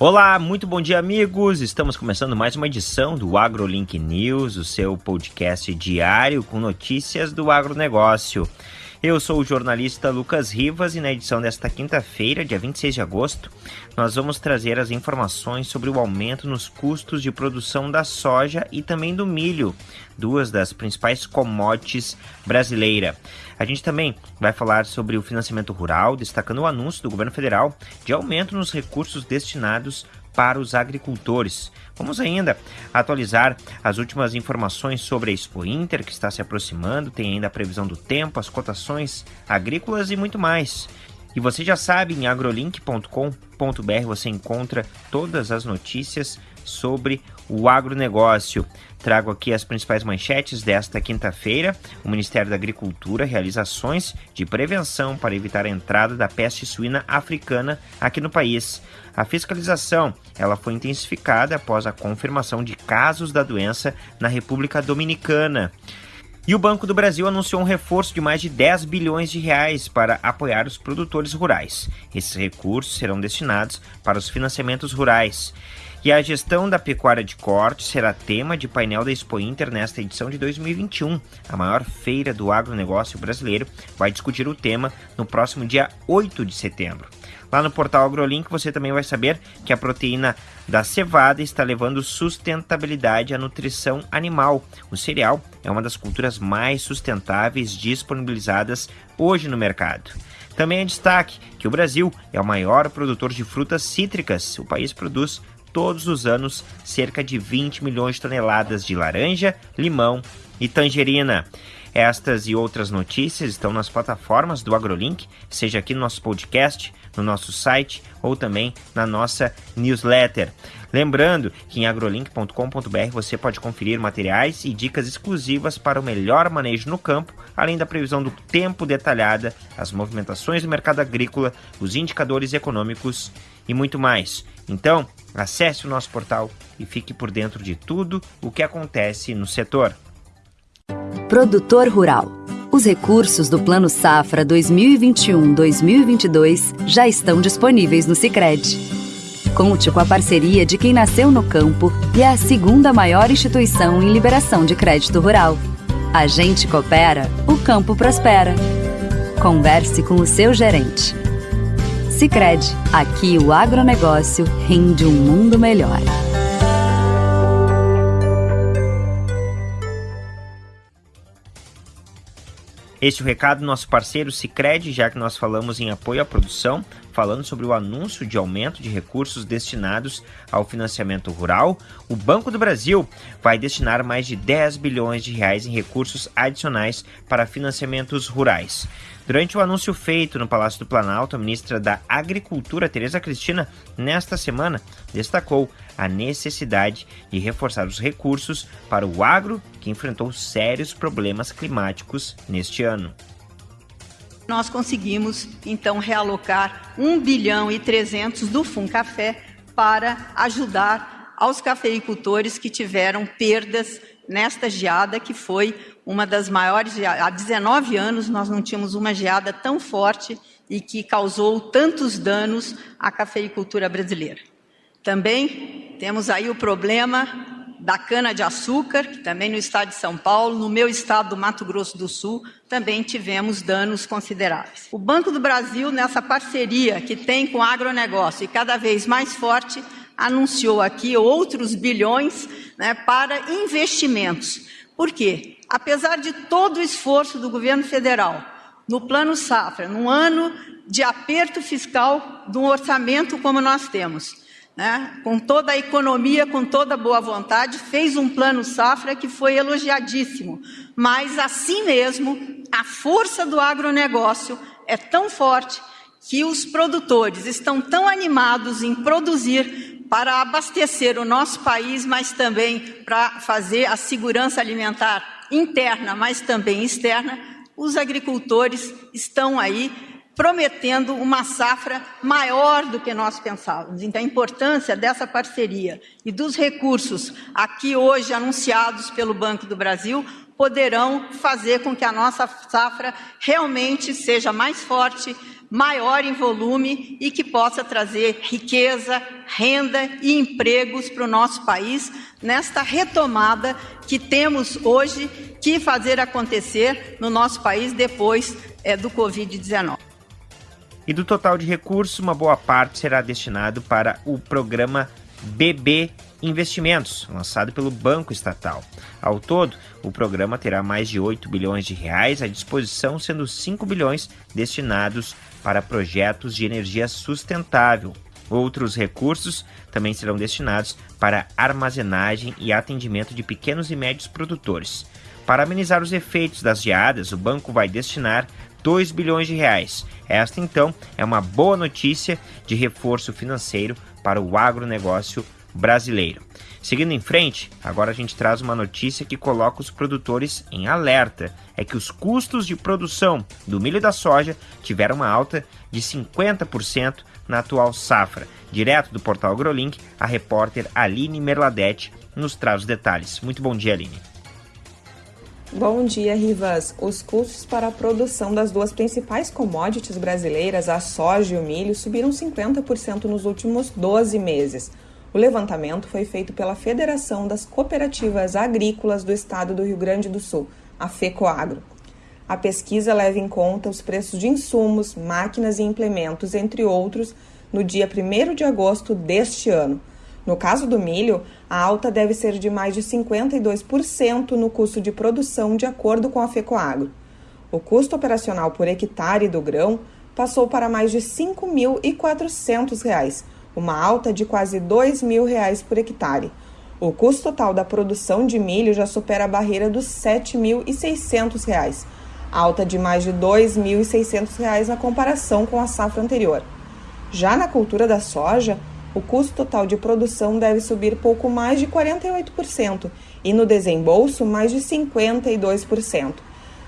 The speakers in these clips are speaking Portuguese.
Olá, muito bom dia, amigos. Estamos começando mais uma edição do AgroLink News, o seu podcast diário com notícias do agronegócio. Eu sou o jornalista Lucas Rivas e na edição desta quinta-feira, dia 26 de agosto, nós vamos trazer as informações sobre o aumento nos custos de produção da soja e também do milho, duas das principais commodities brasileiras. A gente também vai falar sobre o financiamento rural, destacando o anúncio do governo federal de aumento nos recursos destinados para os agricultores. Vamos ainda atualizar as últimas informações sobre a Expo Inter, que está se aproximando, tem ainda a previsão do tempo, as cotações agrícolas e muito mais. E você já sabe, em agrolink.com.br você encontra todas as notícias sobre o agronegócio. Trago aqui as principais manchetes desta quinta-feira. O Ministério da Agricultura realiza ações de prevenção para evitar a entrada da peste suína africana aqui no país. A fiscalização ela foi intensificada após a confirmação de casos da doença na República Dominicana. E o Banco do Brasil anunciou um reforço de mais de 10 bilhões de reais para apoiar os produtores rurais. Esses recursos serão destinados para os financiamentos rurais. E a gestão da pecuária de corte será tema de painel da Expo Inter nesta edição de 2021. A maior feira do agronegócio brasileiro vai discutir o tema no próximo dia 8 de setembro. Lá no portal AgroLink você também vai saber que a proteína da cevada está levando sustentabilidade à nutrição animal. O cereal é uma das culturas mais sustentáveis disponibilizadas hoje no mercado. Também é destaque que o Brasil é o maior produtor de frutas cítricas. O país produz todos os anos cerca de 20 milhões de toneladas de laranja, limão e tangerina. Estas e outras notícias estão nas plataformas do AgroLink, seja aqui no nosso podcast, no nosso site ou também na nossa newsletter. Lembrando que em agrolink.com.br você pode conferir materiais e dicas exclusivas para o melhor manejo no campo, além da previsão do tempo detalhada, as movimentações do mercado agrícola, os indicadores econômicos e muito mais. Então, acesse o nosso portal e fique por dentro de tudo o que acontece no setor. Produtor Rural. Os recursos do Plano Safra 2021-2022 já estão disponíveis no Sicredi. Conte com a parceria de quem nasceu no campo e é a segunda maior instituição em liberação de crédito rural. A gente coopera, o campo prospera. Converse com o seu gerente. Sicredi, aqui o agronegócio rende um mundo melhor. Este é o recado do nosso parceiro Cicred, já que nós falamos em apoio à produção, falando sobre o anúncio de aumento de recursos destinados ao financiamento rural. O Banco do Brasil vai destinar mais de 10 bilhões de reais em recursos adicionais para financiamentos rurais. Durante o anúncio feito no Palácio do Planalto, a ministra da Agricultura, Tereza Cristina, nesta semana, destacou a necessidade de reforçar os recursos para o agro que enfrentou sérios problemas climáticos neste ano. Nós conseguimos, então, realocar 1 bilhão e 300 do Funcafé para ajudar aos cafeicultores que tiveram perdas nesta geada, que foi uma das maiores. Há 19 anos nós não tínhamos uma geada tão forte e que causou tantos danos à cafeicultura brasileira. Também temos aí o problema da cana-de-açúcar, que também no estado de São Paulo, no meu estado do Mato Grosso do Sul, também tivemos danos consideráveis. O Banco do Brasil, nessa parceria que tem com o agronegócio e cada vez mais forte, anunciou aqui outros bilhões né, para investimentos. Por quê? Apesar de todo o esforço do governo federal no Plano Safra, num ano de aperto fiscal de um orçamento como nós temos, né, com toda a economia, com toda a boa vontade, fez um plano safra que foi elogiadíssimo. Mas, assim mesmo, a força do agronegócio é tão forte que os produtores estão tão animados em produzir para abastecer o nosso país, mas também para fazer a segurança alimentar interna, mas também externa, os agricultores estão aí prometendo uma safra maior do que nós pensávamos. Então, a importância dessa parceria e dos recursos aqui hoje anunciados pelo Banco do Brasil poderão fazer com que a nossa safra realmente seja mais forte, maior em volume e que possa trazer riqueza, renda e empregos para o nosso país nesta retomada que temos hoje que fazer acontecer no nosso país depois é, do Covid-19. E do total de recursos, uma boa parte será destinado para o programa BB Investimentos, lançado pelo Banco Estatal. Ao todo, o programa terá mais de 8 bilhões de reais à disposição, sendo 5 bilhões destinados para projetos de energia sustentável. Outros recursos também serão destinados para armazenagem e atendimento de pequenos e médios produtores. Para amenizar os efeitos das geadas, o banco vai destinar 2 bilhões de reais. Esta, então, é uma boa notícia de reforço financeiro para o agronegócio brasileiro. Seguindo em frente, agora a gente traz uma notícia que coloca os produtores em alerta: é que os custos de produção do milho e da soja tiveram uma alta de 50% na atual safra. Direto do portal AgroLink, a repórter Aline Merladete nos traz os detalhes. Muito bom dia, Aline. Bom dia, Rivas. Os custos para a produção das duas principais commodities brasileiras, a soja e o milho, subiram 50% nos últimos 12 meses. O levantamento foi feito pela Federação das Cooperativas Agrícolas do Estado do Rio Grande do Sul, a FECOAGRO. A pesquisa leva em conta os preços de insumos, máquinas e implementos, entre outros, no dia 1 de agosto deste ano. No caso do milho, a alta deve ser de mais de 52% no custo de produção, de acordo com a FECOAGRO. O custo operacional por hectare do grão passou para mais de R$ 5.400 uma alta de quase 2 mil reais por hectare. O custo total da produção de milho já supera a barreira dos R$ 7.600, alta de mais de R$ 2.600 na comparação com a safra anterior. Já na cultura da soja, o custo total de produção deve subir pouco mais de 48% e no desembolso mais de 52%.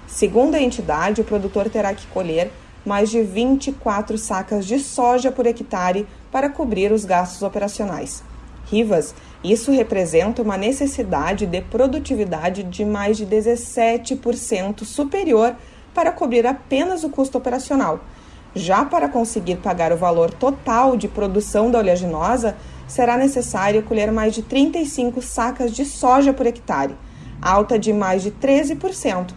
Segundo a entidade, o produtor terá que colher mais de 24 sacas de soja por hectare para cobrir os gastos operacionais. Rivas, isso representa uma necessidade de produtividade de mais de 17% superior para cobrir apenas o custo operacional. Já para conseguir pagar o valor total de produção da oleaginosa, será necessário colher mais de 35 sacas de soja por hectare, alta de mais de 13%.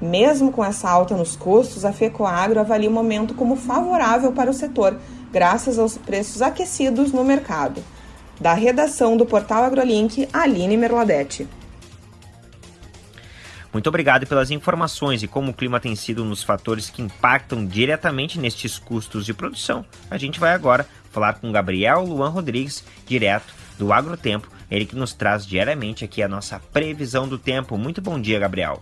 Mesmo com essa alta nos custos, a FECOAGRO avalia o momento como favorável para o setor, graças aos preços aquecidos no mercado. Da redação do portal AgroLink, Aline Merladete. Muito obrigado pelas informações e como o clima tem sido um dos fatores que impactam diretamente nestes custos de produção. A gente vai agora falar com Gabriel Luan Rodrigues, direto do Agrotempo, ele que nos traz diariamente aqui a nossa previsão do tempo. Muito bom dia, Gabriel.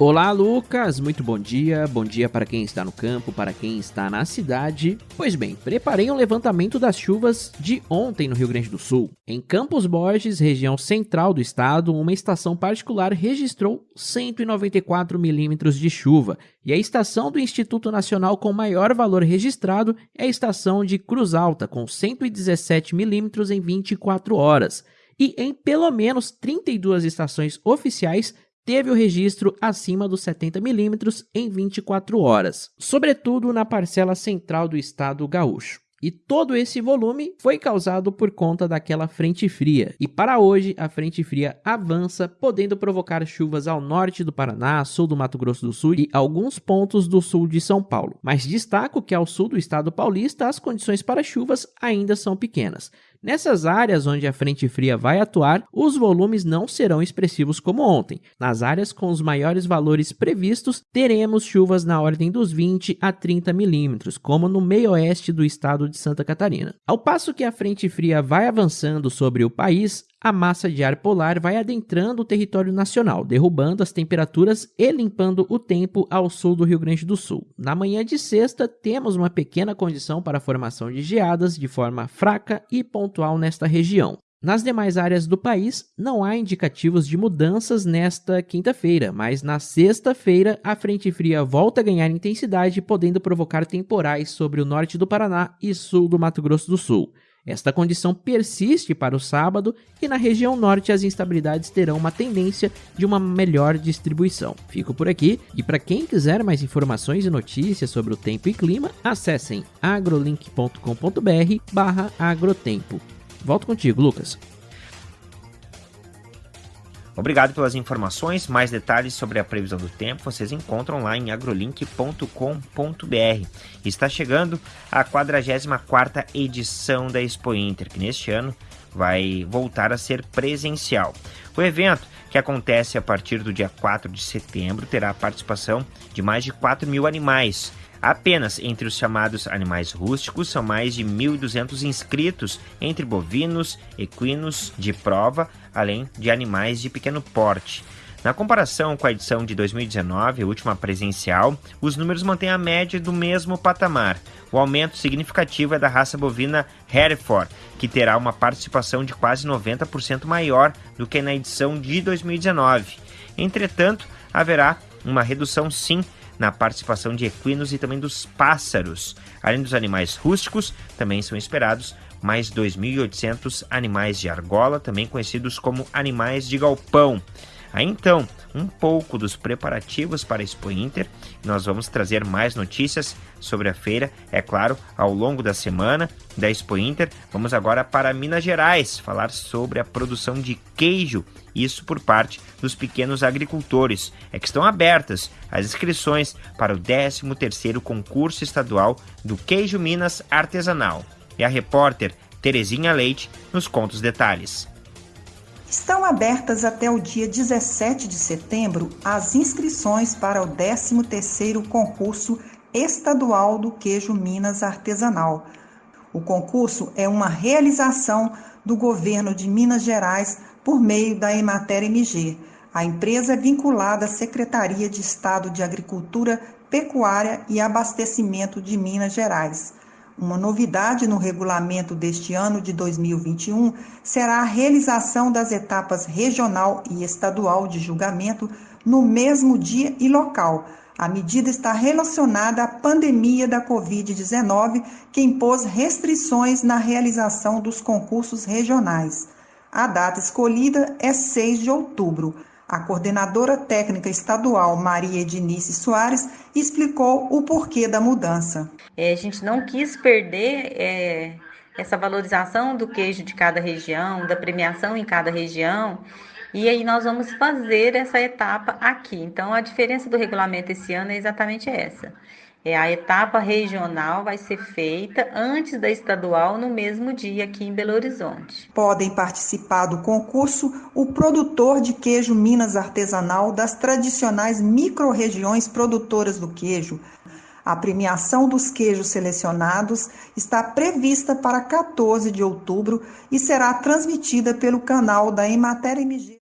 Olá, Lucas. Muito bom dia. Bom dia para quem está no campo, para quem está na cidade. Pois bem, preparei um levantamento das chuvas de ontem no Rio Grande do Sul. Em Campos Borges, região central do estado, uma estação particular registrou 194 milímetros de chuva. E a estação do Instituto Nacional com maior valor registrado é a estação de Cruz Alta, com 117 milímetros em 24 horas. E em pelo menos 32 estações oficiais teve o registro acima dos 70 milímetros em 24 horas, sobretudo na parcela central do estado gaúcho. E todo esse volume foi causado por conta daquela frente fria. E para hoje, a frente fria avança, podendo provocar chuvas ao norte do Paraná, sul do Mato Grosso do Sul e alguns pontos do sul de São Paulo. Mas destaco que ao sul do estado paulista, as condições para chuvas ainda são pequenas. Nessas áreas onde a frente fria vai atuar, os volumes não serão expressivos como ontem. Nas áreas com os maiores valores previstos, teremos chuvas na ordem dos 20 a 30 milímetros, como no meio-oeste do estado de Santa Catarina. Ao passo que a frente fria vai avançando sobre o país, a massa de ar polar vai adentrando o território nacional, derrubando as temperaturas e limpando o tempo ao sul do Rio Grande do Sul. Na manhã de sexta, temos uma pequena condição para a formação de geadas de forma fraca e pontual nesta região. Nas demais áreas do país, não há indicativos de mudanças nesta quinta-feira, mas na sexta-feira a frente fria volta a ganhar intensidade, podendo provocar temporais sobre o norte do Paraná e sul do Mato Grosso do Sul. Esta condição persiste para o sábado e na região norte as instabilidades terão uma tendência de uma melhor distribuição. Fico por aqui e para quem quiser mais informações e notícias sobre o tempo e clima, acessem agrolink.com.br/agrotempo. Volto contigo, Lucas. Obrigado pelas informações. Mais detalhes sobre a previsão do tempo vocês encontram lá em agrolink.com.br. Está chegando a 44ª edição da Expo Inter, que neste ano vai voltar a ser presencial. O evento, que acontece a partir do dia 4 de setembro, terá a participação de mais de 4 mil animais, Apenas entre os chamados animais rústicos são mais de 1.200 inscritos, entre bovinos, equinos de prova, além de animais de pequeno porte. Na comparação com a edição de 2019, a última presencial, os números mantêm a média do mesmo patamar. O aumento significativo é da raça bovina Hereford, que terá uma participação de quase 90% maior do que na edição de 2019. Entretanto, haverá uma redução sim na participação de equinos e também dos pássaros. Além dos animais rústicos, também são esperados mais 2.800 animais de argola, também conhecidos como animais de galpão. Aí então, um pouco dos preparativos para a Expo Inter. Nós vamos trazer mais notícias sobre a feira, é claro, ao longo da semana da Expo Inter. Vamos agora para Minas Gerais falar sobre a produção de queijo, isso por parte dos pequenos agricultores. É que estão abertas as inscrições para o 13º concurso estadual do queijo Minas artesanal. E a repórter Terezinha Leite nos conta os detalhes. Estão abertas até o dia 17 de setembro as inscrições para o 13º concurso estadual do queijo Minas artesanal. O concurso é uma realização do governo de Minas Gerais por meio da Emater MG. A empresa é vinculada à Secretaria de Estado de Agricultura, Pecuária e Abastecimento de Minas Gerais. Uma novidade no regulamento deste ano de 2021 será a realização das etapas regional e estadual de julgamento no mesmo dia e local. A medida está relacionada à pandemia da Covid-19, que impôs restrições na realização dos concursos regionais. A data escolhida é 6 de outubro. A coordenadora técnica estadual, Maria Edinice Soares, explicou o porquê da mudança. É, a gente não quis perder é, essa valorização do queijo de cada região, da premiação em cada região, e aí nós vamos fazer essa etapa aqui. Então, a diferença do regulamento esse ano é exatamente essa. É, a etapa regional vai ser feita antes da estadual no mesmo dia aqui em Belo Horizonte. Podem participar do concurso o produtor de queijo Minas artesanal das tradicionais microrregiões produtoras do queijo. A premiação dos queijos selecionados está prevista para 14 de outubro e será transmitida pelo canal da Emater MG.